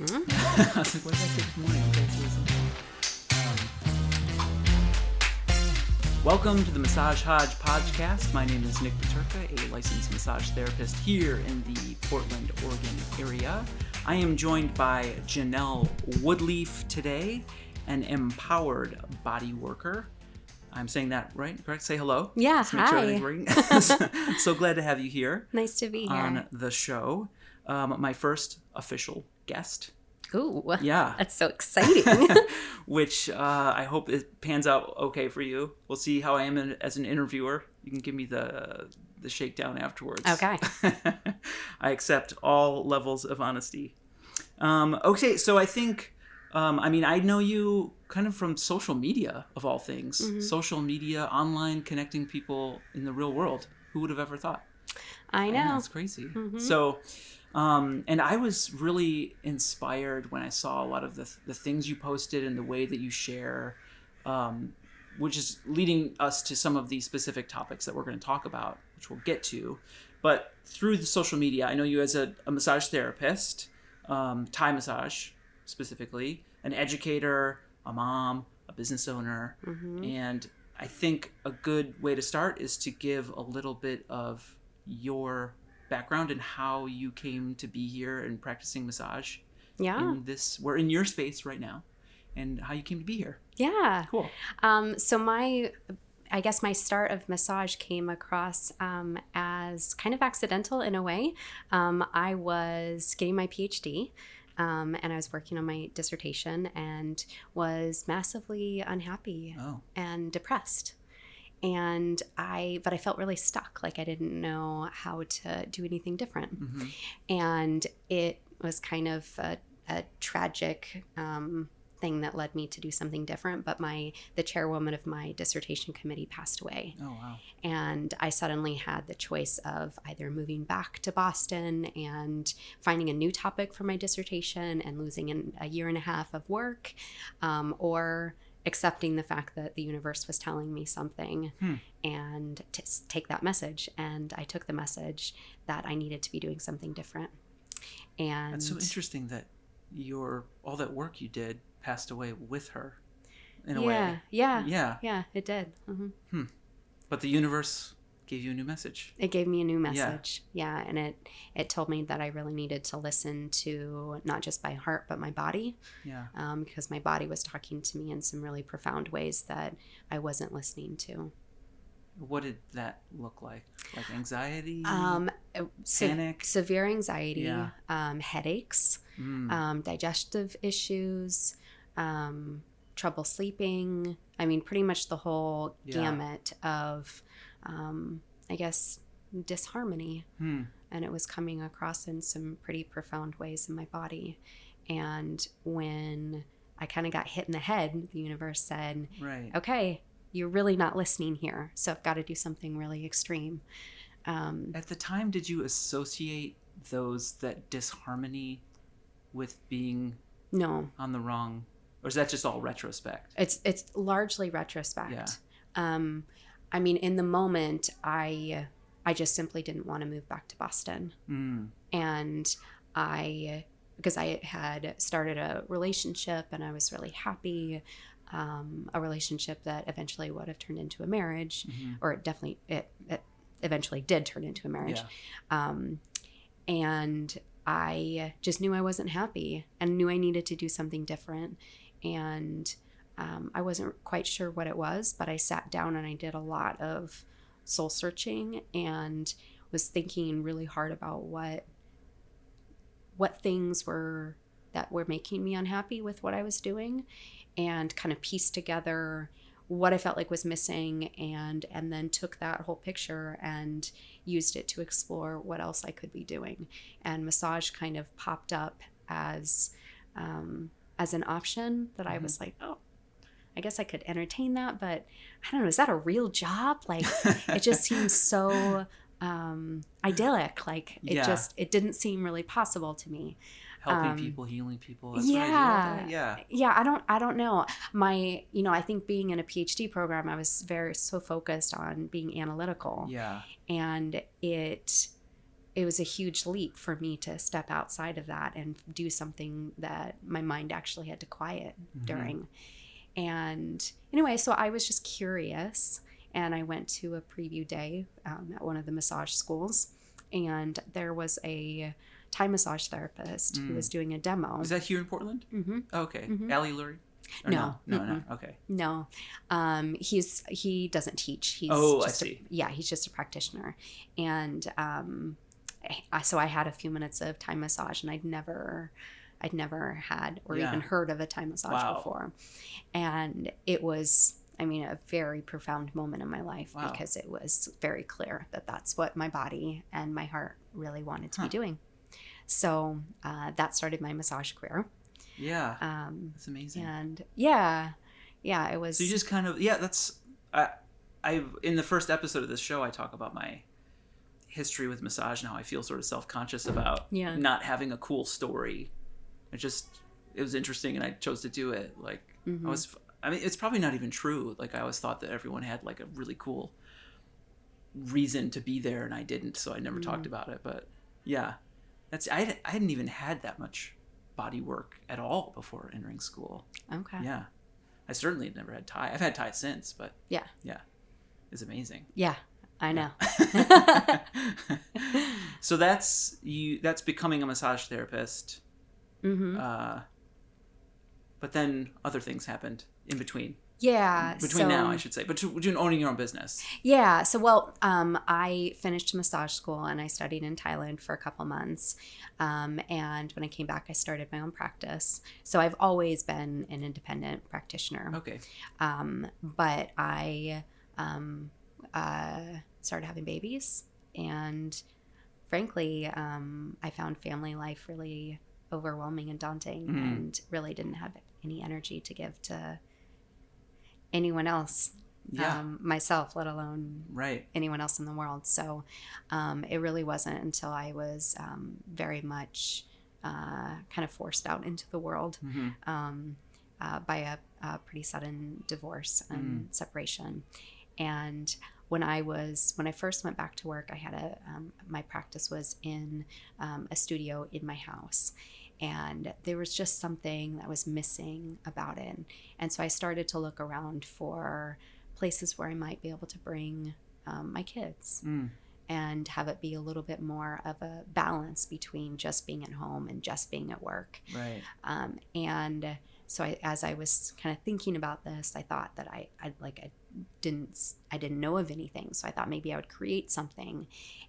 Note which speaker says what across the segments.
Speaker 1: I was like, what did I say this morning? Okay, so listen. Um, welcome to the Massage Hodge podcast. My name is Nick Paterka, a licensed massage therapist here in the Portland, Oregon area. I am joined by Janelle Woodleaf today, an empowered body worker. I'm saying that right, correct? Say hello.
Speaker 2: Yeah,
Speaker 1: Let's make sure
Speaker 2: hi.
Speaker 1: so glad to have you here
Speaker 2: Nice to be here.
Speaker 1: on the show. Um, my first official guest.
Speaker 2: Ooh,
Speaker 1: Yeah.
Speaker 2: that's so exciting.
Speaker 1: which uh, I hope it pans out okay for you. We'll see how I am in, as an interviewer. You can give me the the shakedown afterwards.
Speaker 2: Okay.
Speaker 1: I accept all levels of honesty. Um, okay, so I think, um, I mean, I know you kind of from social media of all things.
Speaker 2: Mm-hmm.
Speaker 1: Social media, online, connecting people in the real world. Who would have ever thought?
Speaker 2: I know.
Speaker 1: it's crazy. So, um, and I was really inspired when I saw a lot of the, the things you posted and the way that you share, um, which is leading us to some of the specific topics that we're going to talk about, which we'll get to. But through the social media, I know you as a, a massage therapist, um, Thai massage specifically, an educator, a mom, a business owner, and I think a good way to start is to give a little bit of your background and how you came to be here and practicing massage
Speaker 2: Yeah.
Speaker 1: in this we're in your space right now and how you came to be here
Speaker 2: Yeah.
Speaker 1: cool
Speaker 2: Um, so my, I guess my start of massage came across um, as kind of accidental in a way. Um, I was getting my PhD. Um, and I was working on my dissertation and was massively unhappy
Speaker 1: oh
Speaker 2: and depressed and i but i felt really stuck like i didn't know how to do anything different.
Speaker 1: Hmm
Speaker 2: and it was kind of a, a tragic um, thing that led me to do something different but my the chairwoman of my dissertation committee passed away.
Speaker 1: Oh wow.
Speaker 2: And I suddenly had the choice of either moving back to Boston and finding a new topic for my dissertation and losing an, a year and a half of work, um, or accepting the fact that the universe was telling me something
Speaker 1: Hmm.
Speaker 2: and to take that message. And I took the message that I needed to be doing something different. And
Speaker 1: that's so interesting that your all that work you did passed away with her in a
Speaker 2: yeah,
Speaker 1: way
Speaker 2: yeah,
Speaker 1: yeah
Speaker 2: yeah, it did. hmm
Speaker 1: but the universe gave you a new message
Speaker 2: it gave me a new message yeah. and it it told me that i really needed to listen to not just my heart but my body
Speaker 1: yeah
Speaker 2: um, because my body was talking to me in some really profound ways that i wasn't listening to
Speaker 1: what did that look like like anxiety
Speaker 2: um, uh, se-
Speaker 1: Panic?
Speaker 2: severe anxiety
Speaker 1: Yeah.
Speaker 2: um, headaches
Speaker 1: Mm.
Speaker 2: um, digestive issues um, trouble sleeping i mean pretty much the whole
Speaker 1: Yeah.
Speaker 2: gamut of um, i guess disharmony
Speaker 1: Hmm.
Speaker 2: and it was coming across in some pretty profound ways in my body. And when I kind of got hit in the head, the universe said,
Speaker 1: right
Speaker 2: okay, you're really not listening here. So I've got to do something really extreme. Um,
Speaker 1: At the time, did you associate those that disharmony with being
Speaker 2: no,
Speaker 1: on the wrong, or is that just all retrospect?
Speaker 2: it's it's largely retrospect.
Speaker 1: Yeah.
Speaker 2: Um, I mean, in the moment, I I just simply didn't want to move back to Boston.
Speaker 1: Mm.
Speaker 2: and I because I had started a relationship and I was really happy, um, a relationship that eventually would have turned into a marriage,
Speaker 1: hmm
Speaker 2: or it definitely it, it eventually did turn into a marriage,
Speaker 1: Yeah.
Speaker 2: um, and I just knew I wasn't happy and knew I needed to do something different, and um, I wasn't quite sure what it was, but I sat down and I did a lot of soul searching and was thinking really hard about what what things were that were making me unhappy with what I was doing and kind of pieced together what I felt like was missing and and then took that whole picture and used it to explore what else I could be doing. And massage kind of popped up as um, as an option that I was like oh I guess I could entertain that but I don't know is that a real job like it just seems so um, idyllic like it
Speaker 1: Yeah.
Speaker 2: just it didn't seem really possible to me
Speaker 1: Helping
Speaker 2: Um,
Speaker 1: people, healing people. That's what I do all
Speaker 2: yeah.
Speaker 1: Yeah.
Speaker 2: yeah i don't i don't know my you know i think being in a phd program i was very so focused on being analytical
Speaker 1: Yeah.
Speaker 2: and it it was a huge leap for me to step outside of that and do something that my mind actually had to quiet
Speaker 1: Mhm.
Speaker 2: during. And anyway, so I was just curious and I went to a preview day um, at one of the massage schools and there was a Thai massage therapist who
Speaker 1: Mm.
Speaker 2: was doing a demo.
Speaker 1: Is that here in Portland?
Speaker 2: Mm-hmm.
Speaker 1: Okay.
Speaker 2: Mhm.
Speaker 1: Ali Lurie?
Speaker 2: No.
Speaker 1: No, no, no. Okay.
Speaker 2: No, um, he's he doesn't teach. He's
Speaker 1: Oh, I
Speaker 2: just
Speaker 1: see.
Speaker 2: A, yeah, he's just a practitioner, and um, I, so I had a few minutes of Thai massage, and I'd never, I'd never had or
Speaker 1: Yeah.
Speaker 2: even heard of a Thai massage
Speaker 1: Wow.
Speaker 2: before, and it was. I mean, a very profound moment in my life
Speaker 1: Wow.
Speaker 2: because it was very clear that that's what my body and my heart really wanted to
Speaker 1: Huh.
Speaker 2: be doing. So uh, that started my massage career.
Speaker 1: Yeah.
Speaker 2: Um,
Speaker 1: That's amazing.
Speaker 2: and yeah, yeah, it was.
Speaker 1: So you just kind of yeah, that's I I in the first episode of this show I talk about my history with massage and how I feel sort of self-conscious about
Speaker 2: Yeah.
Speaker 1: not having a cool story. It just it was interesting and I chose to do it. Like
Speaker 2: Mhm.
Speaker 1: I was I mean it's probably not even true. Like I always thought that everyone had like a really cool reason to be there and I didn't, so I never talked
Speaker 2: Mm.
Speaker 1: about it, but yeah. That's I I hadn't even had that much body work at all before entering school.
Speaker 2: okay.
Speaker 1: Yeah. I certainly had never had Thai. I've had Thai since, but
Speaker 2: Yeah.
Speaker 1: Yeah. It's amazing.
Speaker 2: Yeah, I know.
Speaker 1: so that's you that's becoming a massage therapist.
Speaker 2: Hmm
Speaker 1: Uh but then other things happened in between.
Speaker 2: yeah.
Speaker 1: Between
Speaker 2: so,
Speaker 1: now, I should say. But between owning your own business.
Speaker 2: Yeah. So, well, um, I finished massage school and I studied in Thailand for a couple months. Um, and when I came back, I started my own practice. So I've always been an independent practitioner.
Speaker 1: Okay.
Speaker 2: Um, but I um, uh, started having babies, and frankly, um, I found family life really overwhelming and daunting,
Speaker 1: Mhm.
Speaker 2: and really didn't have any energy to give to anyone else,
Speaker 1: Yeah.
Speaker 2: um, myself, let alone
Speaker 1: right.
Speaker 2: anyone else in the world. So um, it really wasn't until I was um, very much uh, kind of forced out into the world
Speaker 1: hmm
Speaker 2: um, uh, by a, a pretty sudden divorce and separation. And when I was when I first went back to work, I had a um, my practice was in um, a studio in my house, and there was just something that was missing about it. And so I started to look around for places where I might be able to bring um, my kids
Speaker 1: Mm.
Speaker 2: and have it be a little bit more of a balance between just being at home and just being at work.
Speaker 1: Right.
Speaker 2: Um, and so I, as I was kind of thinking about this, I thought that I, I like I didn't I didn't know of anything, so I thought maybe I would create something.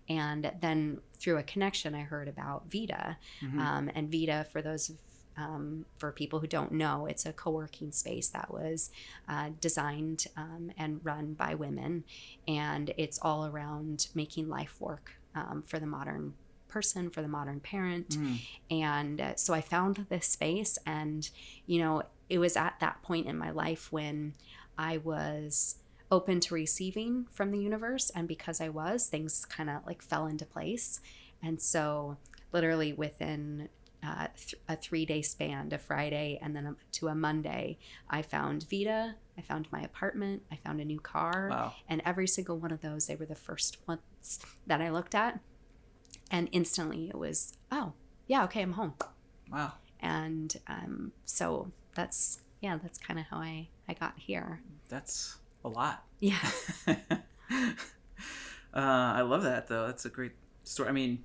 Speaker 2: And then through a connection, I heard about Vita,
Speaker 1: Mhm.
Speaker 2: um, and Vita, for those um, for people who don't know, it's a co-working space that was uh, designed um, and run by women, and it's all around making life work um, for the modern person, for the modern parent.
Speaker 1: Mm.
Speaker 2: And uh, so I found this space, and you know, it was at that point in my life when I was open to receiving from the universe, and because I was, things kind of like fell into place. And so, literally within uh, th- a three day span, a Friday and then a, to a Monday, I found Vita, I found my apartment, I found a new car,
Speaker 1: Wow.
Speaker 2: and every single one of those, they were the first ones that I looked at. And instantly it was, oh, yeah, okay, I'm home.
Speaker 1: Wow.
Speaker 2: And um, so that's, yeah, that's kind of how I, I got here.
Speaker 1: That's a lot.
Speaker 2: Yeah.
Speaker 1: uh, I love that though. That's a great story. I mean,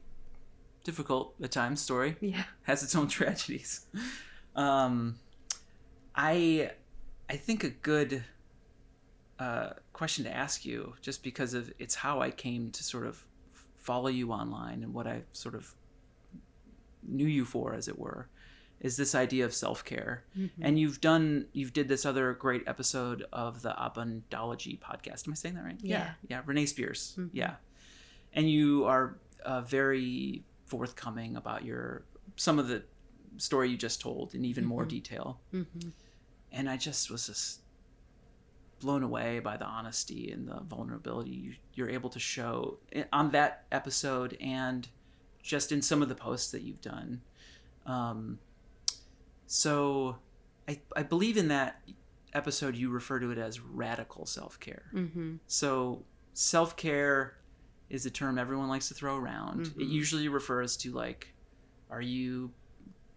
Speaker 1: difficult at times story
Speaker 2: Yeah.
Speaker 1: has its own tragedies. Um, I I think a good uh, question to ask you, just because of it's how I came to sort of follow you online and what I sort of knew you for, as it were, is this idea of self care.
Speaker 2: Mm-hmm.
Speaker 1: And you've done you've did this other great episode of the Abundology podcast. Am I saying that right?
Speaker 2: Yeah.
Speaker 1: Yeah. Renee Spears.
Speaker 2: Mhm.
Speaker 1: Yeah. And you are uh, very forthcoming about your some of the story you just told in even more
Speaker 2: Mhm.
Speaker 1: detail.
Speaker 2: hmm
Speaker 1: And I just was just blown away by the honesty and the vulnerability you, you're able to show on that episode and just in some of the posts that you've done. Um, so I, I believe in that episode you refer to it as radical self-care.
Speaker 2: hmm
Speaker 1: So self care is a term everyone likes to throw around. It
Speaker 2: Mhm.
Speaker 1: usually refers to like, are you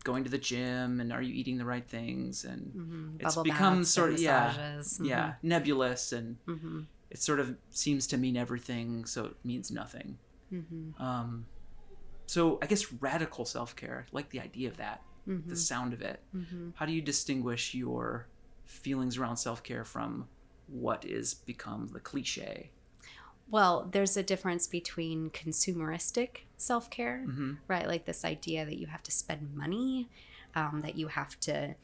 Speaker 1: going to the gym and are you eating the right things and
Speaker 2: hmm
Speaker 1: It's
Speaker 2: Bubble
Speaker 1: become sort of- yeah,
Speaker 2: massages.
Speaker 1: yeah nebulous and
Speaker 2: hmm
Speaker 1: it sort of seems to mean everything so it means nothing.
Speaker 2: hmm
Speaker 1: Um, so I guess radical self care, like the idea of that, the sound of it.
Speaker 2: hmm
Speaker 1: How do you distinguish your feelings around self care from what is become the cliche?
Speaker 2: Well, there's a difference between consumeristic self care,
Speaker 1: hmm
Speaker 2: right? Like this idea that you have to spend money, um, that you have to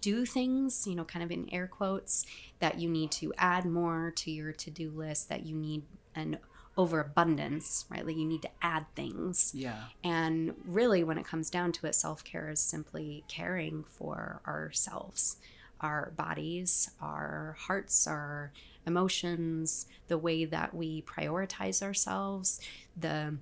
Speaker 2: do things, you know, kind of in air quotes, that you need to add more to your to do list, that you need an overabundance, right? Like you need to add things.
Speaker 1: Yeah.
Speaker 2: And really, when it comes down to it, self care is simply caring for ourselves, our bodies, our hearts, our emotions, the way that we prioritize ourselves. The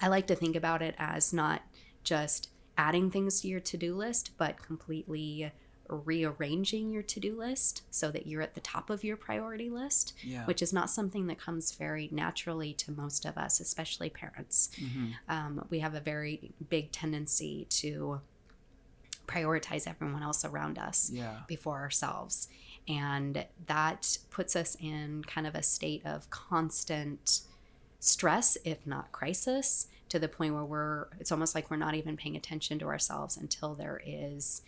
Speaker 2: I like to think about it as not just adding things to your to do list, but completely rearranging your to do list so that you're at the top of your priority list,
Speaker 1: Yeah.
Speaker 2: which is not something that comes very naturally to most of us, especially parents
Speaker 1: mm-hmm.
Speaker 2: um, we have a very big tendency to prioritize everyone else around us
Speaker 1: Yeah.
Speaker 2: before ourselves. And that puts us in kind of a state of constant stress, if not crisis, to the point where we're, it's almost like we're not even paying attention to ourselves until there is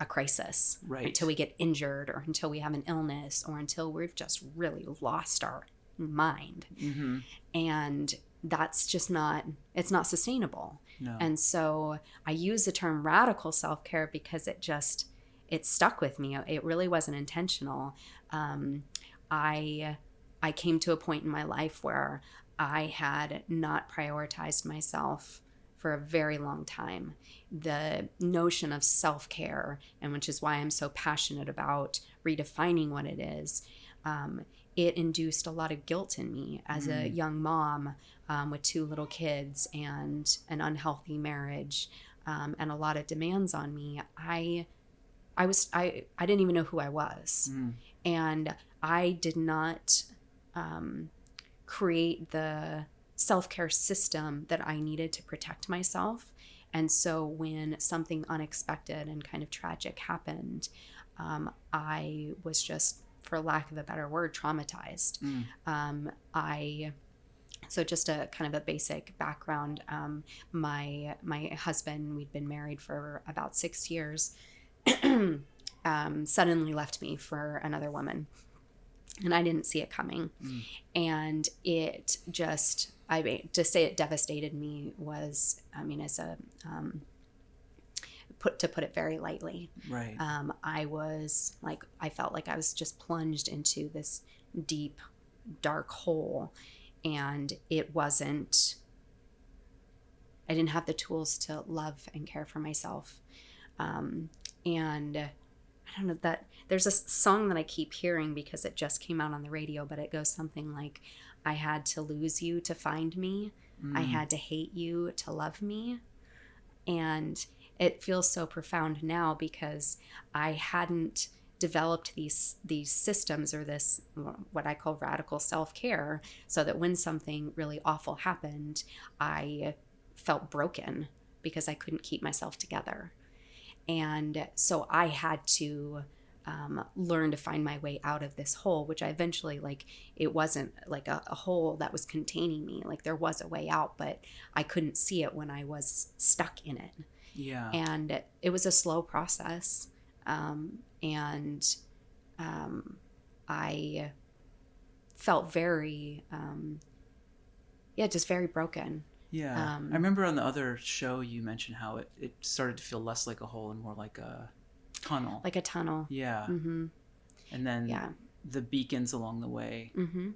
Speaker 2: a crisis,
Speaker 1: Right.
Speaker 2: until we get injured or until we have an illness or until we've just really lost our mind.
Speaker 1: hmm
Speaker 2: And that's just not, it's not sustainable.
Speaker 1: No.
Speaker 2: And so I use the term radical self care because it just it stuck with me. It really wasn't intentional. Um, I I came to a point in my life where I had not prioritized myself for a very long time. The notion of self care, and which is why I'm so passionate about redefining what it is, um, it induced a lot of guilt in me as a
Speaker 1: Mm.
Speaker 2: young mom um, with two little kids and an unhealthy marriage um, and a lot of demands on me. I I was I I didn't even know who I was
Speaker 1: Mm.
Speaker 2: and I did not um, create the self care system that I needed to protect myself. And so when something unexpected and kind of tragic happened, um, I was just, for lack of a better word, traumatized.
Speaker 1: Mm.
Speaker 2: Um, I so just a kind of a basic background. Um, my my husband, we'd been married for about six years. um, suddenly left me for another woman, and I didn't see it coming.
Speaker 1: Mm.
Speaker 2: And it just, I mean, to say it devastated me was, I mean, as a um, put to put it very lightly
Speaker 1: Right.
Speaker 2: um, I was like, I felt like I was just plunged into this deep, dark hole. And it wasn't, I didn't have the tools to love and care for myself. Um, and I don't know that there's a song that I keep hearing because it just came out on the radio, but it goes something like, I had to lose you to find me. I
Speaker 1: Mm.
Speaker 2: had to hate you to love me. And it feels so profound now because I hadn't developed these these systems or this what I call radical self-care so that when something really awful happened, I felt broken because I couldn't keep myself together. And so I had to um, learn to find my way out of this hole, which I eventually like. It wasn't like a, a hole that was containing me. Like there was a way out, but I couldn't see it when I was stuck in it.
Speaker 1: Yeah.
Speaker 2: And it was a slow process. Um, and um, I felt very, um, yeah, just very broken.
Speaker 1: Yeah.
Speaker 2: Um,
Speaker 1: I remember on the other show you mentioned how it, it started to feel less like a hole and more like a tunnel.
Speaker 2: Like a tunnel.
Speaker 1: yeah.
Speaker 2: hmm
Speaker 1: And then
Speaker 2: Yeah.
Speaker 1: the beacons along the way.
Speaker 2: hmm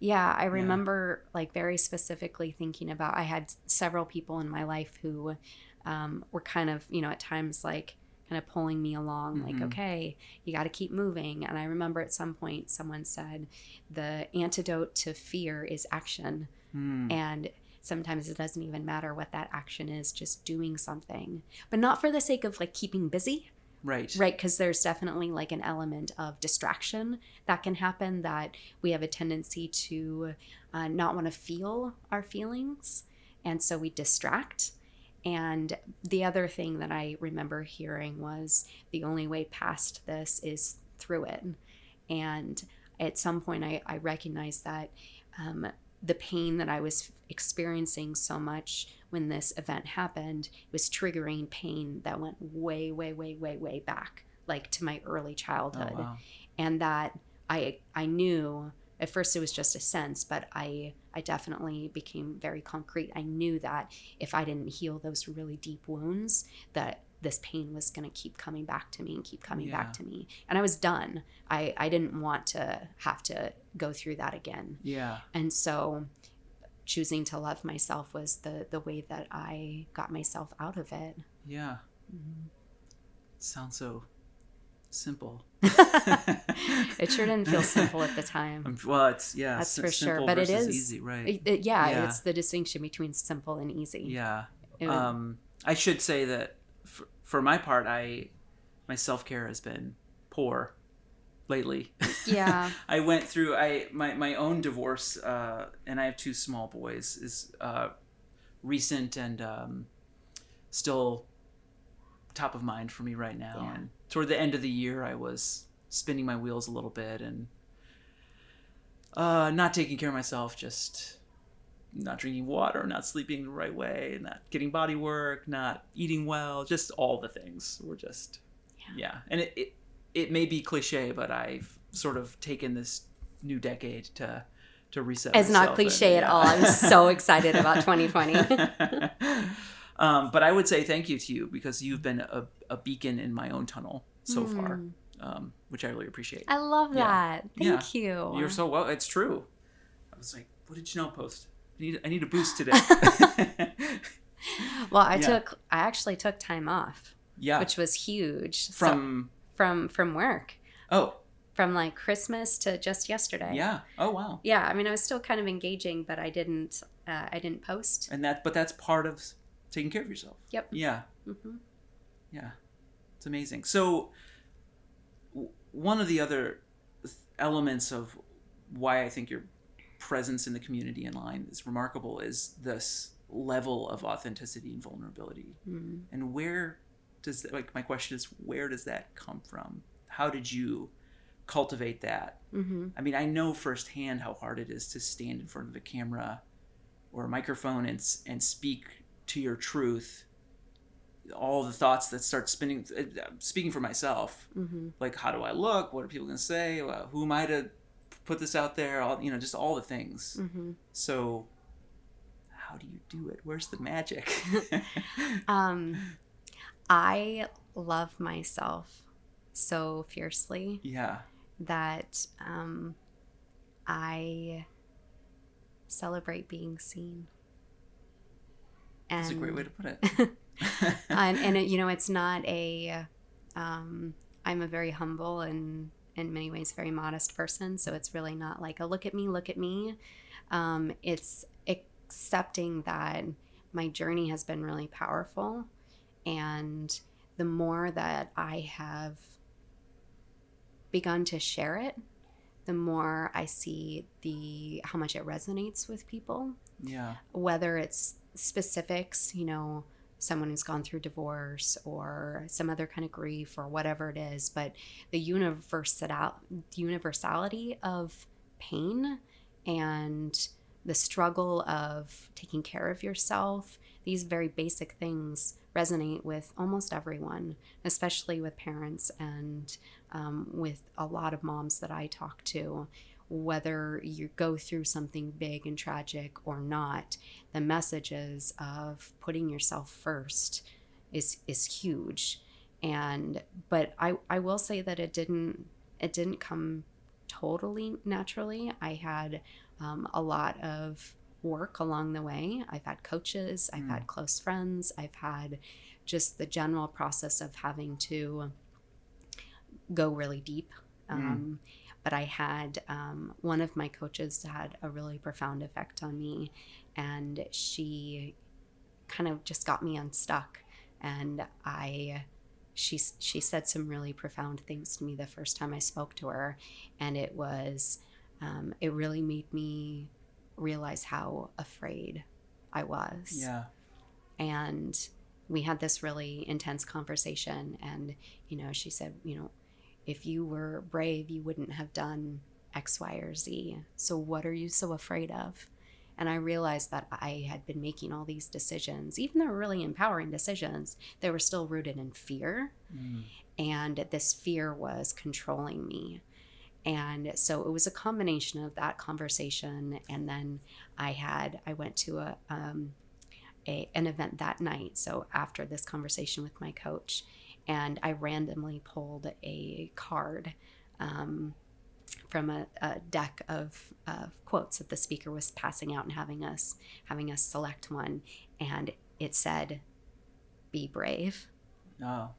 Speaker 2: Yeah, I remember like very specifically thinking about. I had several people in my life who um, were kind of, you know, at times like kind of pulling me along, like,
Speaker 1: Mhm.
Speaker 2: okay, you got to keep moving. And I remember at some point someone said, the antidote to fear is action.
Speaker 1: Mm.
Speaker 2: And sometimes it doesn't even matter what that action is, just doing something, but not for the sake of like keeping busy,
Speaker 1: right.
Speaker 2: Right because there's definitely like an element of distraction that can happen that we have a tendency to uh, not want to feel our feelings and so we distract. And the other thing that i remember hearing was the only way past this is through it. And at some point i, I recognized that um, the pain that i was experiencing so much when this event happened was triggering pain that went way, way, way, way, way back, like to my early childhood.
Speaker 1: Oh, wow.
Speaker 2: And that I I knew at first it was just a sense, but I I definitely became very concrete. I knew that if I didn't heal those really deep wounds, that this pain was going to keep coming back to me and keep coming
Speaker 1: Yeah.
Speaker 2: back to me. And I was done. I I didn't want to have to go through that again.
Speaker 1: Yeah.
Speaker 2: And so choosing to love myself was the the way that i got myself out of it.
Speaker 1: Yeah.
Speaker 2: Mhm.
Speaker 1: sounds so simple.
Speaker 2: It sure didn't feel simple at the time.
Speaker 1: Well it's yeah
Speaker 2: That's
Speaker 1: sim-
Speaker 2: for sure, but it is
Speaker 1: easy right.
Speaker 2: It- it- yeah,
Speaker 1: Yeah.
Speaker 2: it's the distinction between simple and easy.
Speaker 1: Yeah.
Speaker 2: It-
Speaker 1: um i should say that for, for my part i my self-care has been poor lately
Speaker 2: yeah
Speaker 1: i went through i my, my own divorce uh and i have two small boys is uh recent and um still top of mind for me right now
Speaker 2: Yeah.
Speaker 1: and toward the end of the year i was spinning my wheels a little bit and uh not taking care of myself just not drinking water not sleeping the right way not getting body work not eating well just all the things were just
Speaker 2: Yeah.
Speaker 1: yeah, and it, it it may be cliche but i've sort of taken this new decade to to reset
Speaker 2: it's not
Speaker 1: myself and-
Speaker 2: cliche at all i'm so excited about 2020
Speaker 1: um, but I would say thank you to you because you've been a, a beacon in my own tunnel so far,
Speaker 2: Mm.
Speaker 1: um, which I really appreciate.
Speaker 2: i love
Speaker 1: Yeah.
Speaker 2: that thank you
Speaker 1: You're so well. It's true. I was like, what did you know? Post. I need, I need a boost today.
Speaker 2: well i
Speaker 1: Yeah.
Speaker 2: took i actually took time off
Speaker 1: yeah.
Speaker 2: which was huge So-
Speaker 1: From
Speaker 2: from work
Speaker 1: oh
Speaker 2: from like christmas to just yesterday
Speaker 1: yeah. Oh wow.
Speaker 2: yeah i mean i was still kind of engaging but i didn't uh, i didn't post
Speaker 1: And that, but that's part of taking care of yourself.
Speaker 2: Yep.
Speaker 1: Yeah.
Speaker 2: hmm
Speaker 1: Yeah, it's amazing. So, w- one of the other th- elements of why I think your presence in the community in line is remarkable is this level of authenticity and vulnerability.
Speaker 2: mm
Speaker 1: And where does like my question is where does that come from? How did you cultivate that?
Speaker 2: hmm
Speaker 1: I mean, I know firsthand how hard it is to stand in front of a camera or a microphone and and speak to your truth. All the thoughts that start spinning. uh, Speaking for myself,
Speaker 2: hmm
Speaker 1: like how do I look? What are people gonna say? Uh, Who am I to put this out there? All you know, just all the things.
Speaker 2: hmm
Speaker 1: So, how do you do it? Where's the magic?
Speaker 2: um i love myself so fiercely
Speaker 1: yeah,
Speaker 2: that um i celebrate being seen. And
Speaker 1: that's a great way to put it.
Speaker 2: and, and it, you know it's not a um, i'm a very humble and in many ways very modest person so it's really not like a look at me look at me. Um, it's accepting that my journey has been really powerful and the more that i have begun to share it the more i see the how much it resonates with people.
Speaker 1: Yeah,
Speaker 2: whether it's specifics, you know, someone who's gone through divorce or some other kind of grief or whatever it is, but the universal universality of pain and the struggle of taking care of yourself, these very basic things resonate with almost everyone, especially with parents and um, with a lot of moms that I talk to. Whether you go through something big and tragic or not, the messages of putting yourself first is is huge. And but I I will say that it didn't it didn't come totally naturally. I had um, a lot of work along the way. I've had coaches, I've
Speaker 1: Mm.
Speaker 2: had close friends, I've had just the general process of having to go really deep.
Speaker 1: Mm.
Speaker 2: Um, But I had um, one of my coaches had a really profound effect on me, and she kind of just got me unstuck. And I, she she said some really profound things to me the first time I spoke to her, and it was um, it really made me realize how afraid I was.
Speaker 1: Yeah.
Speaker 2: And we had this really intense conversation, and you know, she said, you know, if you were brave, you wouldn't have done X, Y, or Z. So what are you so afraid of? And I realized that I had been making all these decisions, even though they were really empowering decisions, they were still rooted in fear.
Speaker 1: Mm.
Speaker 2: And this fear was controlling me. And so it was a combination of that conversation. And then I had, I went to a, um, a, an event that night. So after this conversation with my coach, and I randomly pulled a card. Um, from a, a deck of, of quotes that the speaker was passing out and having us having us select one, and it said, "Be brave."
Speaker 1: Oh,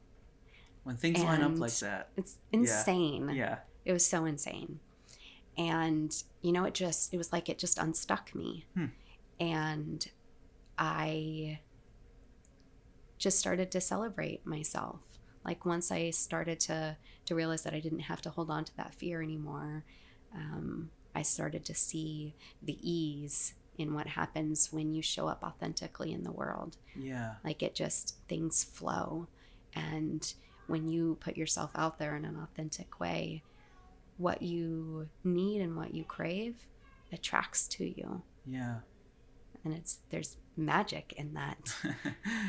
Speaker 1: when things line up like that.
Speaker 2: It's insane.
Speaker 1: Yeah.
Speaker 2: It was so insane. And, you know, it just, it was like it just unstuck me.
Speaker 1: Hmm.
Speaker 2: And I just started to celebrate myself. Like once I started to, to realize that I didn't have to hold on to that fear anymore, um, I started to see the ease in what happens when you show up authentically in the world.
Speaker 1: Yeah.
Speaker 2: Like it just, things flow. And when you put yourself out there in an authentic way, what you need and what you crave attracts to you.
Speaker 1: Yeah.
Speaker 2: And it's, there's magic in that.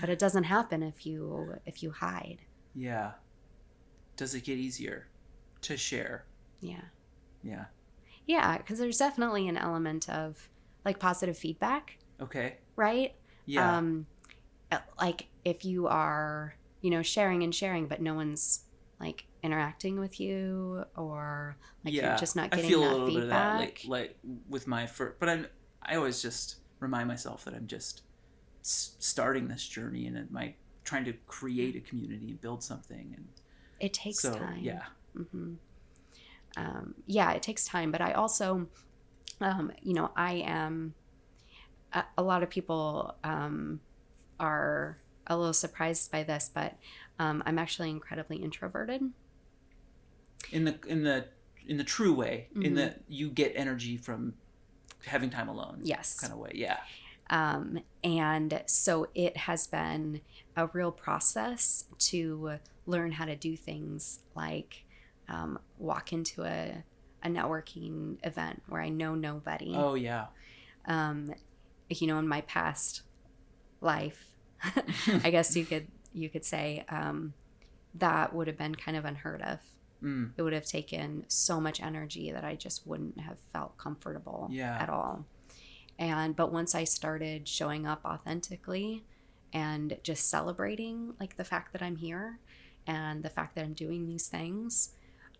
Speaker 2: But it doesn't happen if you, if you hide.
Speaker 1: yeah. Does it get easier to share?
Speaker 2: Yeah.
Speaker 1: Yeah.
Speaker 2: Yeah. Cause there's definitely an element of like positive feedback,
Speaker 1: Okay.
Speaker 2: right?
Speaker 1: Yeah.
Speaker 2: Um, like if you are, you know, sharing and sharing, but no one's like interacting with you or like
Speaker 1: yeah.
Speaker 2: you're just not
Speaker 1: I
Speaker 2: getting
Speaker 1: feel
Speaker 2: that
Speaker 1: a little
Speaker 2: feedback.
Speaker 1: bit of that, like like with my first, but I'm I always just remind myself that I'm just s- starting this journey and I trying to create a community and build something and
Speaker 2: it takes
Speaker 1: so
Speaker 2: time.
Speaker 1: yeah
Speaker 2: hmm Um, yeah, it takes time, but I also, um, you know, I am. A, a lot of people um, are a little surprised by this, but um, I'm actually incredibly introverted.
Speaker 1: in the in the in the true way in
Speaker 2: Mhm.
Speaker 1: the you get energy from having time alone
Speaker 2: Yes.
Speaker 1: kind of way yeah
Speaker 2: Um, and so it has been a real process to learn how to do things like um, walk into a, a networking event where I know nobody.
Speaker 1: oh yeah
Speaker 2: Um, you know, in my past life, I guess you could you could say um, that would have been kind of unheard of.
Speaker 1: mm,
Speaker 2: It would have taken so much energy that I just wouldn't have felt comfortable
Speaker 1: Yeah.
Speaker 2: at all. And but once I started showing up authentically and just celebrating like the fact that I'm here and the fact that I'm doing these things,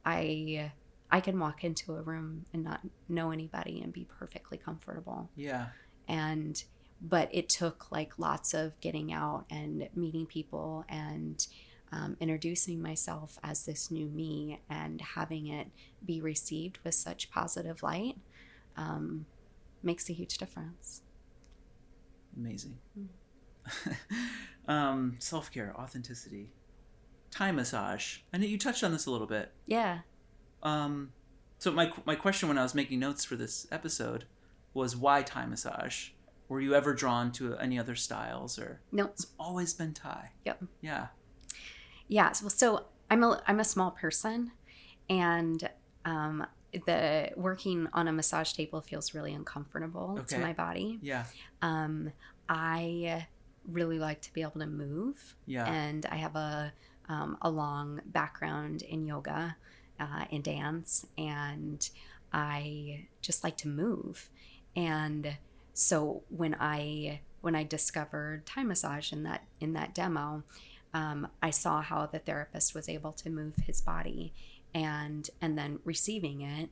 Speaker 2: I I can walk into a room and not know anybody and be perfectly comfortable.
Speaker 1: yeah
Speaker 2: And but it took like lots of getting out and meeting people and um, introducing myself as this new me and having it be received with such positive light um, makes a huge difference.
Speaker 1: amazing
Speaker 2: Mm.
Speaker 1: um self-care authenticity time massage i know you touched on this a little bit
Speaker 2: Yeah.
Speaker 1: um so my my question when i was making notes for this episode was why Thai massage were you ever drawn to any other styles or
Speaker 2: No.
Speaker 1: it's always been Thai
Speaker 2: Yep.
Speaker 1: yeah
Speaker 2: Yeah. So, so I'm a I'm a small person, and um, the working on a massage table feels really uncomfortable
Speaker 1: Okay.
Speaker 2: to my body.
Speaker 1: yeah
Speaker 2: Um, I really like to be able to move.
Speaker 1: yeah
Speaker 2: and I have a um, a long background in yoga, uh, in dance, and I just like to move. And so when I when I discovered Thai massage in that in that demo, um, I saw how the therapist was able to move his body, and and then receiving it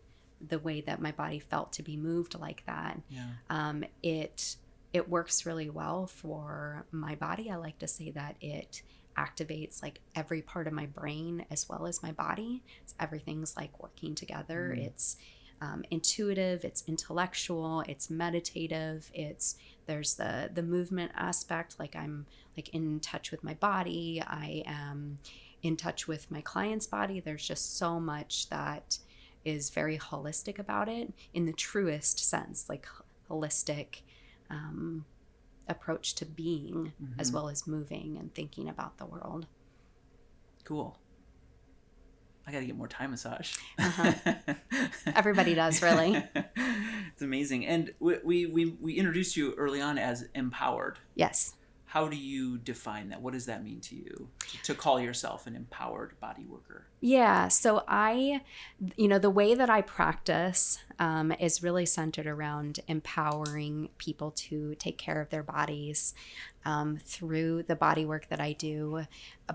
Speaker 2: the way that my body felt to be moved like that
Speaker 1: yeah
Speaker 2: um, it it works really well for my body. I like to say that it activates like every part of my brain as well as my body. So everything's like working together.
Speaker 1: Mm.
Speaker 2: It's um, intuitive. It's intellectual. It's meditative. It's there's the the movement aspect. Like I'm like in touch with my body. I am in touch with my client's body. There's just so much that is very holistic about it in the truest sense, like holistic um, approach to being as
Speaker 1: Mhm.
Speaker 2: well as moving and thinking about the world.
Speaker 1: Cool. I got to get more Thai massage.
Speaker 2: Uh-huh. Everybody does, really.
Speaker 1: it's amazing. And we, we, we, we introduced you early on as empowered.
Speaker 2: Yes.
Speaker 1: How do you define that? What does that mean to you to, to call yourself an empowered body worker?
Speaker 2: Yeah. So I, you know, the way that I practice um, is really centered around empowering people to take care of their bodies um, through the body work that I do,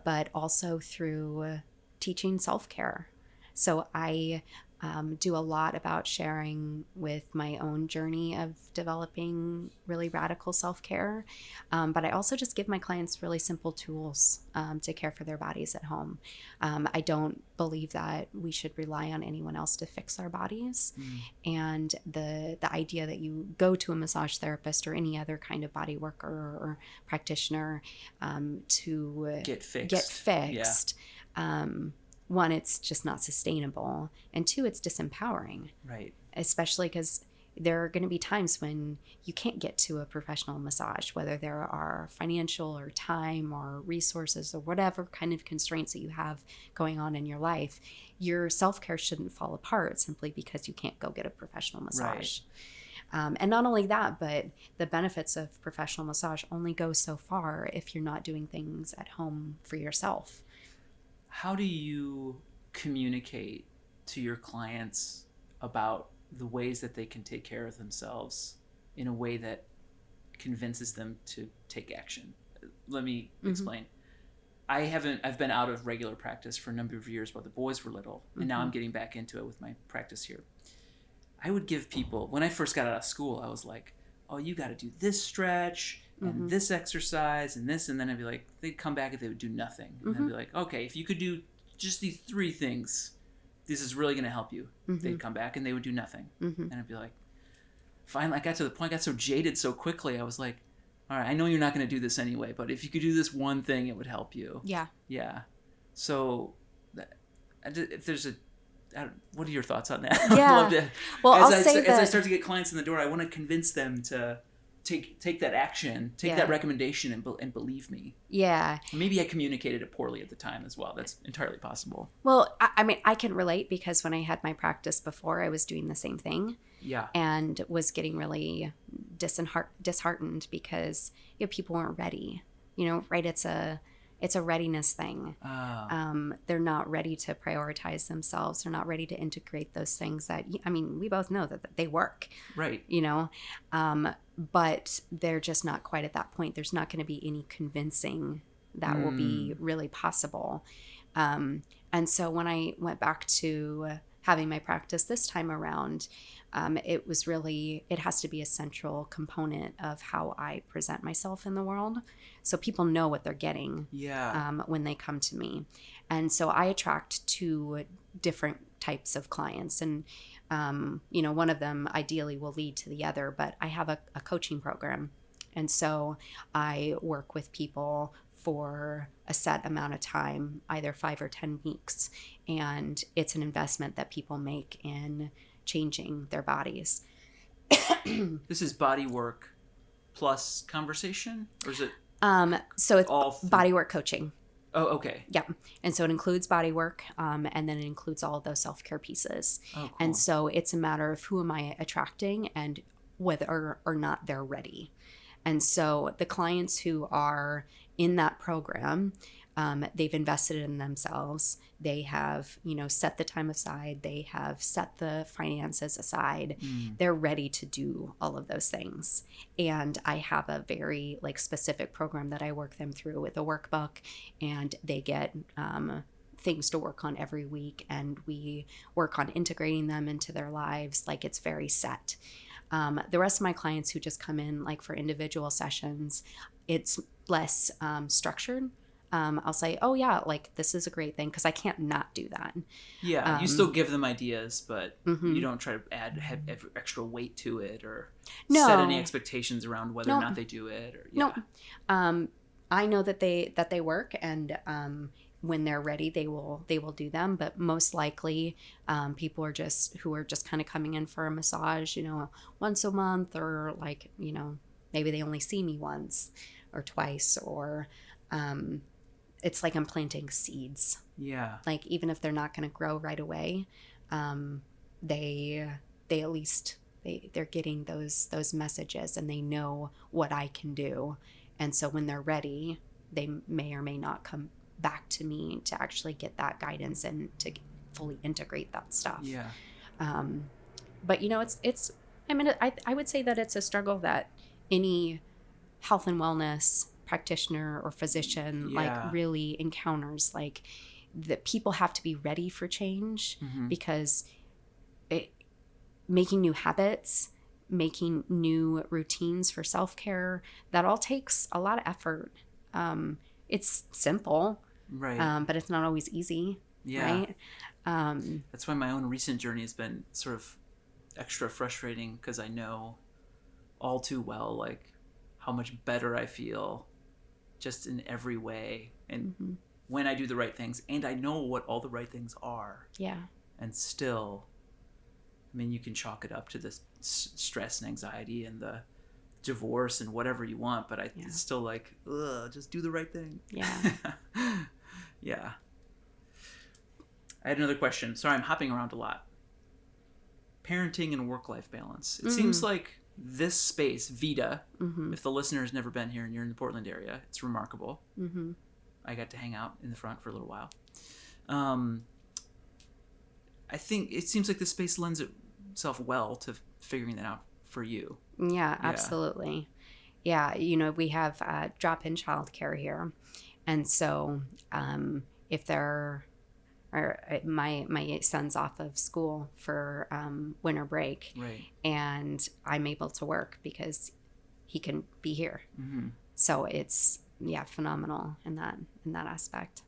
Speaker 2: but also through teaching self care. So I um, do a lot about sharing with my own journey of developing really radical self care. Um, but I also just give my clients really simple tools um, to care for their bodies at home. Um, I don't believe that we should rely on anyone else to fix our bodies. And the the idea that you go to a massage therapist or any other kind of body worker or practitioner um, to
Speaker 1: Get fixed.
Speaker 2: get fixed. Um, one, it's just not sustainable, and two, it's disempowering,
Speaker 1: Right.
Speaker 2: especially because there are going to be times when you can't get to a professional massage, whether there are financial or time or resources or whatever kind of constraints that you have going on in your life. Your self care shouldn't fall apart simply because you can't go get a professional massage. Um, and not only that, but the benefits of professional massage only go so far if you're not doing things at home for yourself.
Speaker 1: How do you communicate to your clients about the ways that they can take care of themselves in a way that convinces them to take action? Let me
Speaker 2: Mhm.
Speaker 1: explain. I haven't I've been out of regular practice for a number of years while the boys were little, and now
Speaker 2: Mhm.
Speaker 1: I'm getting back into it with my practice here. I would give people when I first got out of school, I was like, "Oh, you got to do this stretch and
Speaker 2: Mhm.
Speaker 1: this exercise and this," and then I'd be like, they'd come back and they would do nothing, and I'd
Speaker 2: Mhm.
Speaker 1: be like, "Okay, if you could do just these three things, this is really going to help you."
Speaker 2: Mhm.
Speaker 1: They'd come back and they would do nothing,
Speaker 2: Mhm.
Speaker 1: and I'd be like, finally, I got to the point, I got so jaded so quickly, I was like, "All right, I know you're not going to do this anyway, but if you could do this one thing, it would help you."
Speaker 2: Yeah.
Speaker 1: Yeah. So, that, if there's a what are your thoughts on that?
Speaker 2: Yeah.
Speaker 1: I'd love to,
Speaker 2: Well,
Speaker 1: as
Speaker 2: I'll
Speaker 1: I,
Speaker 2: say
Speaker 1: as I start to get clients in the door, I want to convince them to take take that action, take
Speaker 2: Yeah.
Speaker 1: that recommendation, and, be- and believe me.
Speaker 2: yeah.
Speaker 1: Maybe I communicated it poorly at the time as well. That's entirely possible.
Speaker 2: Well, I, I mean, I can relate because when I had my practice before, I was doing the same thing
Speaker 1: Yeah.
Speaker 2: and was getting really disheart- disheartened because you know, people weren't ready. You know, right? It's a it's a readiness thing.
Speaker 1: Uh,
Speaker 2: Um, they're not ready to prioritize themselves. They're not ready to integrate those things that I mean, we both know that, that they work.
Speaker 1: right.
Speaker 2: You know, um, but they're just not quite at that point. There's not going to be any convincing that will be really possible. Um, and so when I went back to having my practice this time around, um, it was really, it has to be a central component of how I present myself in the world. So people know what they're getting
Speaker 1: Yeah.
Speaker 2: um, when they come to me. And so I attract two different types of clients. And, um, you know, one of them ideally will lead to the other, but I have a, a coaching program. And so I work with people for a set amount of time, either five or 10 weeks. And it's an investment that people make in changing their bodies.
Speaker 1: this is body work plus conversation, or is it
Speaker 2: Um, so it's
Speaker 1: all th-
Speaker 2: bodywork coaching.
Speaker 1: Oh, okay. Yeah.
Speaker 2: And so it includes body work, um, and then it includes all of those self care pieces.
Speaker 1: Oh, cool.
Speaker 2: And so it's a matter of who am I attracting and whether or not they're ready. And so the clients who are in that program, um, they've invested in themselves. They have, you know, set the time aside. They have set the finances aside.
Speaker 1: Mm.
Speaker 2: They're ready to do all of those things. And I have a very like specific program that I work them through with a workbook, and they get um, things to work on every week and we work on integrating them into their lives like it's very set um, the rest of my clients who just come in like for individual sessions it's less um, structured um, i'll say oh yeah like this is a great thing because i can't not do that
Speaker 1: Yeah, you
Speaker 2: um,
Speaker 1: still give them ideas, but
Speaker 2: Mhm.
Speaker 1: you don't try to add have, have extra weight to it or
Speaker 2: No.
Speaker 1: set any expectations around whether or not they do it. Or
Speaker 2: No.
Speaker 1: yeah.
Speaker 2: um, I know that they that they work, and um, when they're ready they will they will do them. But most likely um, people are just who are just kind of coming in for a massage you know once a month or like you know maybe they only see me once or twice or um, it's like i'm planting seeds.
Speaker 1: Yeah.
Speaker 2: like even if they're not going to grow right away um, they they at least they they're getting those those messages and they know what i can do. And so when they're ready they may or may not come back to me to actually get that guidance and to fully integrate that stuff
Speaker 1: Yeah.
Speaker 2: um, but you know it's it's i mean I, I would say that it's a struggle that any health and wellness practitioner or physician
Speaker 1: Yeah.
Speaker 2: like really encounters like that people have to be ready for change
Speaker 1: Mhm.
Speaker 2: because it, making new habits making new routines for self-care that all takes a lot of effort um, it's simple
Speaker 1: Right.
Speaker 2: um, but it's not always easy
Speaker 1: yeah.
Speaker 2: right um,
Speaker 1: That's why my own recent journey has been sort of extra frustrating because I know all too well like how much better I feel just in every way and
Speaker 2: mhm.
Speaker 1: when I do the right things and I know what all the right things are
Speaker 2: yeah
Speaker 1: and still I mean you can chalk it up to the s- stress and anxiety and the divorce and whatever you want but I
Speaker 2: Yeah.
Speaker 1: it's still like ugh just do the right thing
Speaker 2: yeah
Speaker 1: yeah. I had another question. Sorry, I'm hopping around a lot. Parenting and work life balance. It seems
Speaker 2: Mm.
Speaker 1: like this space, Vita,
Speaker 2: hmm
Speaker 1: if the listener's never been here and you're in the Portland area, it's remarkable.
Speaker 2: hmm
Speaker 1: I got to hang out in the front for a little while. Um, I think it seems like this space lends itself well to figuring that out for you.
Speaker 2: Yeah, absolutely. Yeah, you know, we have uh, drop in childcare here. And so um, if there are, uh, my, my son's off of school for um, winter break
Speaker 1: Right.
Speaker 2: and I'm able to work because he can be here.
Speaker 1: hmm
Speaker 2: So it's, yeah, phenomenal in that, in that aspect.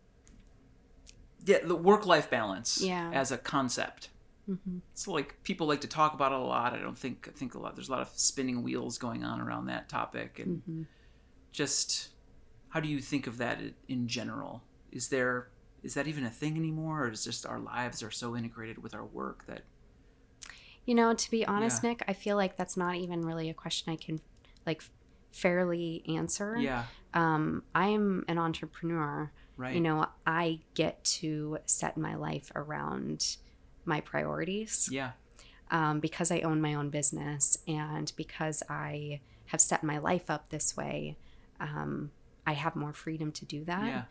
Speaker 1: Yeah, the work life balance
Speaker 2: Yeah.
Speaker 1: as a concept.
Speaker 2: Hmm
Speaker 1: it's like people like to talk about it a lot. I don't think I think a lot. There's a lot of spinning wheels going on around that topic, and
Speaker 2: hmm
Speaker 1: just how do you think of that in general? Is there is that even a thing anymore, or is just our lives are so integrated with our work that
Speaker 2: You know, to be honest,
Speaker 1: Yeah.
Speaker 2: Nick, I feel like that's not even really a question I can like fairly answer.
Speaker 1: yeah,
Speaker 2: Um, I'm an entrepreneur.
Speaker 1: right,
Speaker 2: You know, I get to set my life around my priorities
Speaker 1: yeah,
Speaker 2: um, because I own my own business and because I have set my life up this way. Um, I have more freedom to do that.
Speaker 1: yeah,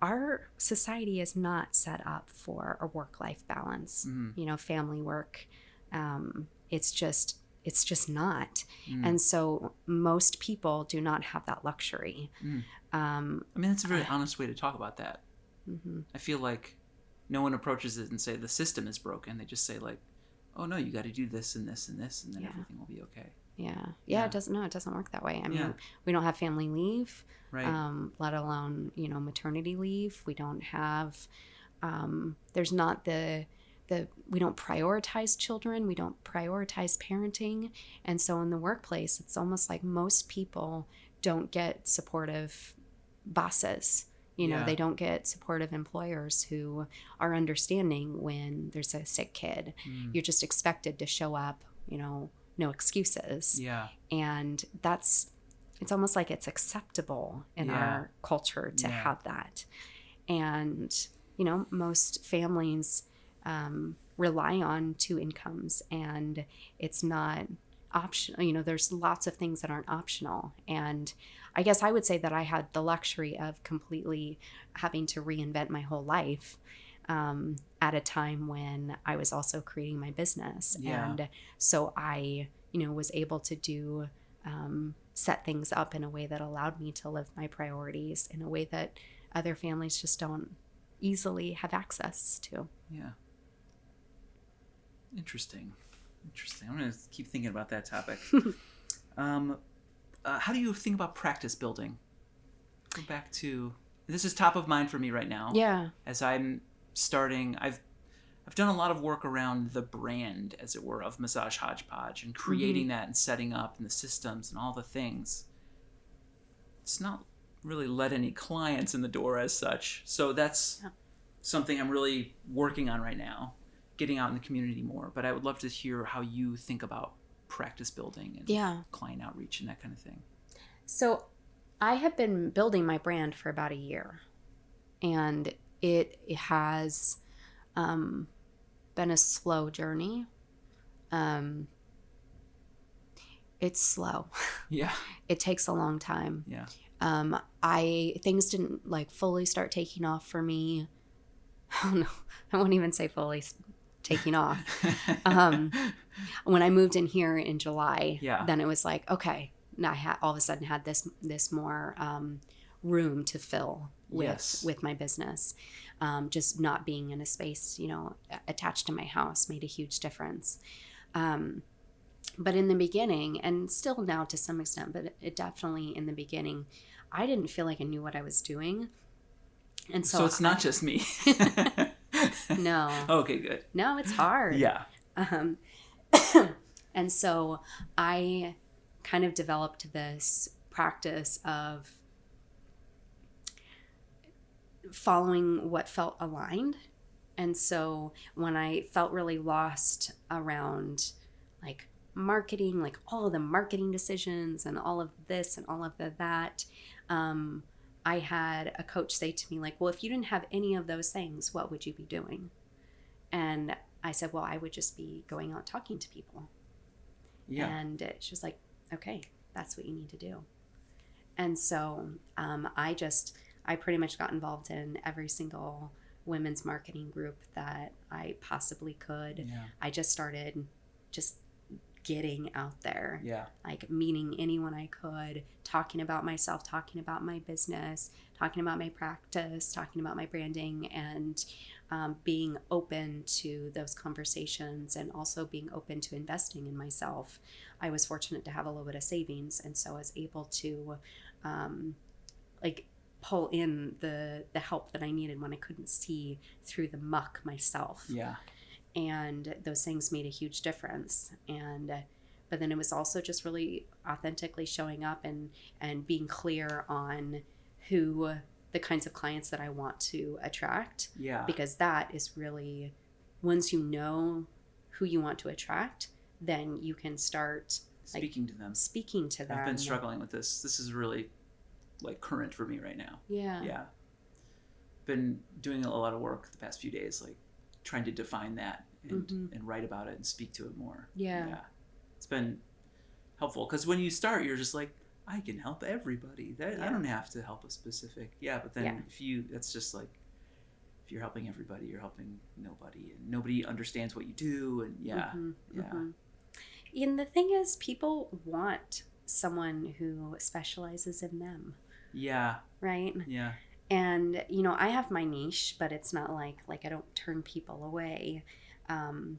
Speaker 2: Our society is not set up for a work life balance
Speaker 1: Mhm.
Speaker 2: you know family work um, it's just it's just not
Speaker 1: Mm.
Speaker 2: and so most people do not have that luxury
Speaker 1: Mm.
Speaker 2: um,
Speaker 1: I mean that's a very honest way to talk about that.
Speaker 2: mm-hmm.
Speaker 1: I feel like no one approaches it and say the system is broken. They just say like, oh no, you got to do this and this and this, and then
Speaker 2: Yeah.
Speaker 1: everything will be okay.
Speaker 2: yeah. yeah
Speaker 1: Yeah.
Speaker 2: it doesn't no it doesn't work that way i mean
Speaker 1: Yeah.
Speaker 2: we don't have family leave
Speaker 1: Right.
Speaker 2: um, let alone you know maternity leave we don't have um, there's not the the we don't prioritize children we don't prioritize parenting and so in the workplace it's almost like most people don't get supportive bosses you know
Speaker 1: Yeah.
Speaker 2: they don't get supportive employers who are understanding when there's a sick kid
Speaker 1: Mm.
Speaker 2: you're just expected to show up you know no excuses
Speaker 1: yeah.
Speaker 2: and that's it's almost like it's acceptable in
Speaker 1: Yeah.
Speaker 2: our culture to
Speaker 1: Yeah.
Speaker 2: have that and you know most families um, rely on two incomes and it's not optional you know there's lots of things that aren't optional and i guess i would say that i had the luxury of completely having to reinvent my whole life um, at a time when i was also creating my business
Speaker 1: Yeah.
Speaker 2: and so i you know was able to do um, set things up in a way that allowed me to live my priorities in a way that other families just don't easily have access to
Speaker 1: Yeah. Interesting. Interesting. I'm going to keep thinking about that topic. um, uh, how do you think about practice building? Go back to this is top of mind for me right now.
Speaker 2: yeah
Speaker 1: As I'm starting, I've I've done a lot of work around the brand, as it were, of Massage Hodgepodge and creating that and setting up and the systems and all the things. It's not really let any clients in the door as such. So that's
Speaker 2: Yeah.
Speaker 1: something I'm really working on right now, getting out in the community more. But I would love to hear how you think about practice building and
Speaker 2: Yeah.
Speaker 1: client outreach and that kind of thing.
Speaker 2: So I have been building my brand for about a year, and it has um, been a slow journey. Um, it's slow.
Speaker 1: Yeah.
Speaker 2: It takes a long time.
Speaker 1: Yeah.
Speaker 2: Um, I things didn't like fully start taking off for me. Oh no, I won't even say fully taking off. Um, when I moved in here in July,
Speaker 1: Yeah.
Speaker 2: then it was like, okay, now I had all of a sudden had this this more um, room to fill with
Speaker 1: Yes.
Speaker 2: with my business. Um, just not being in a space, you know, attached to my house made a huge difference. Um, but in the beginning, and still now to some extent, but it definitely in the beginning, I didn't feel like I knew what I was doing, and so,
Speaker 1: so, it's not
Speaker 2: I-
Speaker 1: just me.
Speaker 2: no,
Speaker 1: okay, good.
Speaker 2: no, it's hard.
Speaker 1: Yeah.
Speaker 2: Um, and so I kind of developed this practice of following what felt aligned. And so when I felt really lost around like marketing, like all the marketing decisions and all of this and all of the that, um, I had a coach say to me, like, well, if you didn't have any of those things, what would you be doing? And I said, well, I would just be going out talking to people.
Speaker 1: Yeah.
Speaker 2: And she was like, okay, that's what you need to do. And so um, I just, I pretty much got involved in every single women's marketing group that I possibly could.
Speaker 1: Yeah.
Speaker 2: I just started just getting out there,
Speaker 1: Yeah.
Speaker 2: like meeting anyone I could, talking about myself, talking about my business, talking about my practice, talking about my branding, and um, being open to those conversations and also being open to investing in myself. I was fortunate to have a little bit of savings, and so I was able to, um, like, pull in the the help that I needed when I couldn't see through the muck myself
Speaker 1: Yeah.
Speaker 2: And those things made a huge difference and but then it was also just really authentically showing up and and being clear on who the kinds of clients that I want to attract
Speaker 1: Yeah.
Speaker 2: because that is really once you know who you want to attract then you can start like,
Speaker 1: Speaking to them.
Speaker 2: speaking to them
Speaker 1: I've been struggling with this. This is really like current for me right now.
Speaker 2: yeah
Speaker 1: Yeah. Been doing a lot of work the past few days, like trying to define that and,
Speaker 2: Mhm.
Speaker 1: and write about it and speak to it more.
Speaker 2: Yeah.
Speaker 1: It's been helpful because when you start, you're just like, I can help everybody. That I don't have to help a specific. Yeah, but then
Speaker 2: Yeah.
Speaker 1: if you, that's just like, if you're helping everybody, you're helping nobody, and nobody understands what you do, and yeah,
Speaker 2: Mhm,
Speaker 1: yeah.
Speaker 2: mhm. And the thing is, people want someone who specializes in them,
Speaker 1: yeah,
Speaker 2: right?
Speaker 1: yeah,
Speaker 2: And you know, I have my niche, but it's not like like I don't turn people away. Um,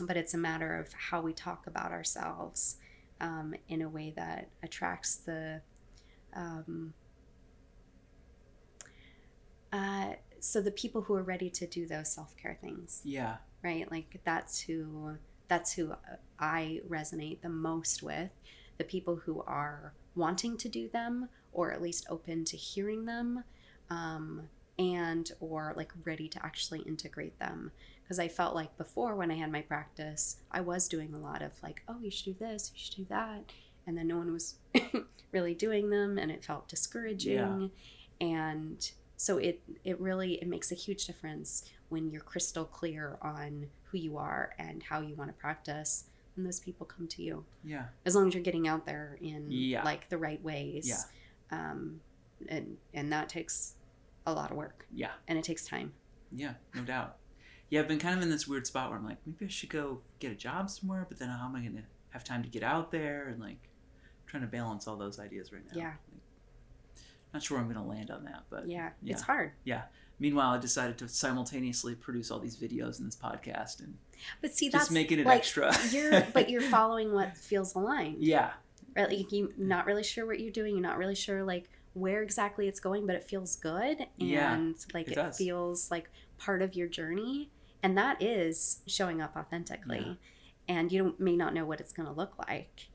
Speaker 2: but it's a matter of how we talk about ourselves um, in a way that attracts the. Um, uh, so the people who are ready to do those self care things
Speaker 1: yeah,
Speaker 2: right like that's who that's who i resonate the most with the people who are wanting to do them or at least open to hearing them um, and or like ready to actually integrate them. Because i felt like before when i had my practice i was doing a lot of like oh you should do this you should do that and then no one was really doing them and it felt discouraging. And so it it really it makes a huge difference when you're crystal clear on who you are and how you want to practice and those people come to you.
Speaker 1: Yeah,
Speaker 2: as long as you're getting out there in
Speaker 1: Yeah.
Speaker 2: like the right ways.
Speaker 1: Yeah.
Speaker 2: um and and that takes a lot of work
Speaker 1: yeah.
Speaker 2: and it takes time
Speaker 1: Yeah, no doubt. Yeah, I've been kind of in this weird spot where I'm like, maybe I should go get a job somewhere, but then how am I going to have time to get out there and like trying to balance all those ideas right now.
Speaker 2: Yeah.
Speaker 1: Like, not sure where I'm going to land on that, but
Speaker 2: yeah,
Speaker 1: yeah.
Speaker 2: it's hard Yeah.
Speaker 1: Meanwhile, I decided to simultaneously produce all these videos and this podcast and
Speaker 2: but see
Speaker 1: just
Speaker 2: that's
Speaker 1: making it
Speaker 2: like
Speaker 1: extra.
Speaker 2: you're but you're following what feels aligned
Speaker 1: yeah,
Speaker 2: right like you're not really sure what you're doing you're not really sure like where exactly it's going but it feels good and
Speaker 1: Yeah,
Speaker 2: like
Speaker 1: it
Speaker 2: it, feels like part of your journey and that is showing up authentically
Speaker 1: Yeah.
Speaker 2: and you don't, may not know what it's going to look like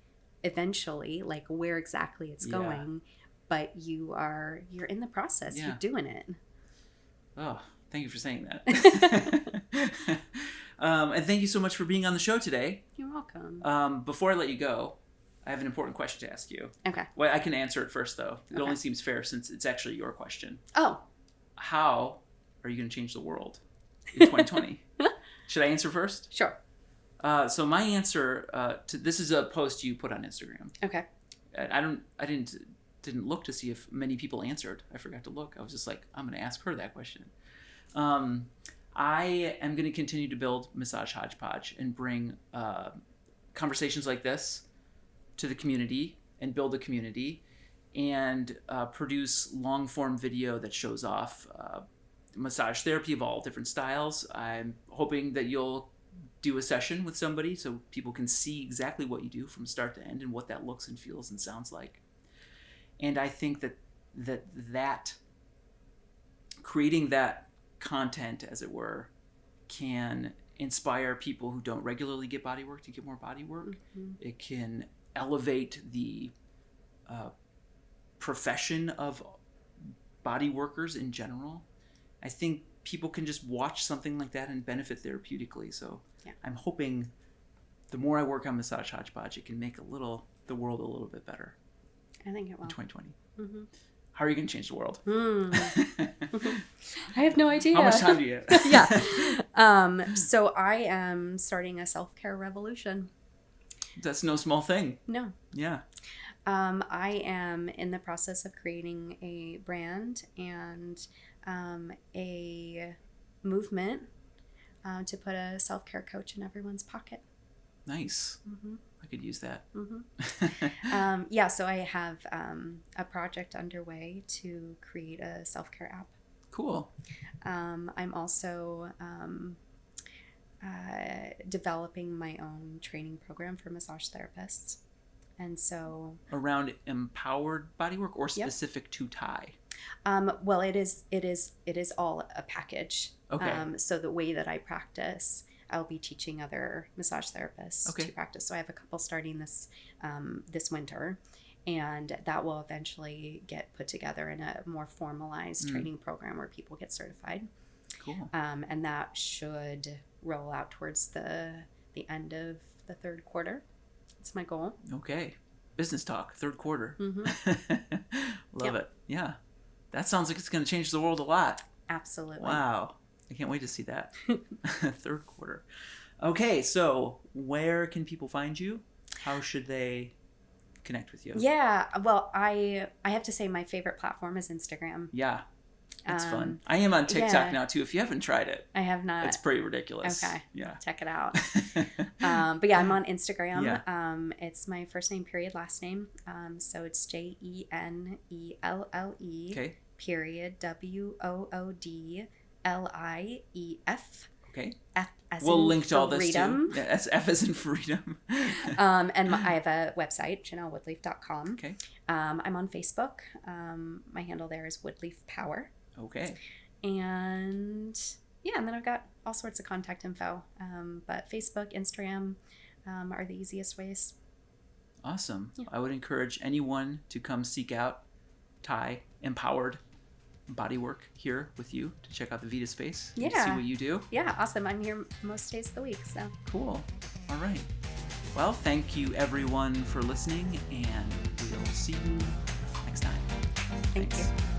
Speaker 2: eventually like where exactly it's
Speaker 1: Yeah.
Speaker 2: going but you are you're in the process. You're doing it.
Speaker 1: Oh, thank you for saying that. um, and thank you so much for being on the show today.
Speaker 2: You're welcome.
Speaker 1: Um, before I let you go, I have an important question to ask you.
Speaker 2: Okay.
Speaker 1: Well, I can answer it first, though. It
Speaker 2: Okay.
Speaker 1: only seems fair since it's actually your question.
Speaker 2: Oh,
Speaker 1: How are you going to change the world in 2020? Should I answer first?
Speaker 2: sure.
Speaker 1: Uh, so my answer uh, to this is a post you put on Instagram.
Speaker 2: Okay.
Speaker 1: I I don't. I didn't didn't look to see if many people answered. I forgot to look. I was just like, I'm going to ask her that question. Um, I am going to continue to build Massage Hodgepodge and bring uh, conversations like this to the community and build a community and uh, produce long form video that shows off uh, massage therapy of all different styles. I'm hoping that you'll do a session with somebody so people can see exactly what you do from start to end and what that looks and feels and sounds like. And I think that that that creating that content as it were can inspire people who don't regularly get body work to get more body work
Speaker 2: Mhm.
Speaker 1: it can elevate the uh, profession of body workers in general. I think people can just watch something like that and benefit therapeutically. So
Speaker 2: Yeah.
Speaker 1: I'm hoping the more I work on Massage Hodgepodge, it can make a little the world a little bit better
Speaker 2: I think it
Speaker 1: in
Speaker 2: will.
Speaker 1: 2020.
Speaker 2: hmm
Speaker 1: How are you going to change the world?
Speaker 2: Hmm. I have no idea.
Speaker 1: How much time do you have?
Speaker 2: yeah. Um, so I am starting a self care revolution.
Speaker 1: That's no small thing.
Speaker 2: No.
Speaker 1: Yeah.
Speaker 2: Um, I am in the process of creating a brand and um, a movement uh, to put a self care coach in everyone's pocket.
Speaker 1: Nice.
Speaker 2: hmm
Speaker 1: I could use that.
Speaker 2: hmm Um, yeah, so I have um, a project underway to create a self care app.
Speaker 1: cool.
Speaker 2: Um, I'm also um, uh, developing my own training program for massage therapists. And so,
Speaker 1: Around empowered bodywork or specific to Thai?
Speaker 2: um, well, it is it is it is all a package.
Speaker 1: Okay.
Speaker 2: Um, so the way that I practice, I'll be teaching other massage therapists
Speaker 1: Okay.
Speaker 2: to practice. So I have a couple starting this um, this winter, and that will eventually get put together in a more formalized
Speaker 1: Mm.
Speaker 2: training program where people get certified.
Speaker 1: cool.
Speaker 2: um, and that should roll out towards the the end of the third quarter. That's my goal.
Speaker 1: Okay. Business talk, third quarter.
Speaker 2: hmm
Speaker 1: Love
Speaker 2: Yep.
Speaker 1: it. Yeah. That sounds like it's going to change the world a lot.
Speaker 2: Absolutely.
Speaker 1: Wow. I can't wait to see that. third quarter. Okay, so where can people find you? How should they connect with you?
Speaker 2: Yeah. Well, I I have to say my favorite platform is Instagram.
Speaker 1: Yeah. It's
Speaker 2: Um,
Speaker 1: fun. I am on TikTok
Speaker 2: yeah.
Speaker 1: now too. If you haven't tried it,
Speaker 2: I have not.
Speaker 1: it's pretty ridiculous.
Speaker 2: okay.
Speaker 1: Yeah.
Speaker 2: Check it out. um, but yeah, I'm on Instagram.
Speaker 1: Yeah.
Speaker 2: Um, it's my first name period last name. Um, so it's J E N E L L E
Speaker 1: okay.
Speaker 2: period W O O D L I E F
Speaker 1: Okay.
Speaker 2: F as
Speaker 1: we'll
Speaker 2: in
Speaker 1: link to all this
Speaker 2: freedom.
Speaker 1: too. Yeah, that's F as in freedom.
Speaker 2: um, and my, I have a website, jenellewoodlief.com.
Speaker 1: okay.
Speaker 2: Um, I'm on Facebook. Um, my handle there is Woodlief Power.
Speaker 1: Okay.
Speaker 2: And yeah, and then I've got all sorts of contact info. Um, but Facebook, Instagram um, are the easiest ways.
Speaker 1: Awesome.
Speaker 2: Yeah.
Speaker 1: I would encourage anyone to come seek out Thai empowered bodywork here with you to check out the Vita space. and to see what you do.
Speaker 2: Yeah, awesome. I'm here most days of the week. So
Speaker 1: Cool. All right. Well, thank you everyone for listening, and we'll see you next time.
Speaker 2: thank
Speaker 1: Thanks.
Speaker 2: you.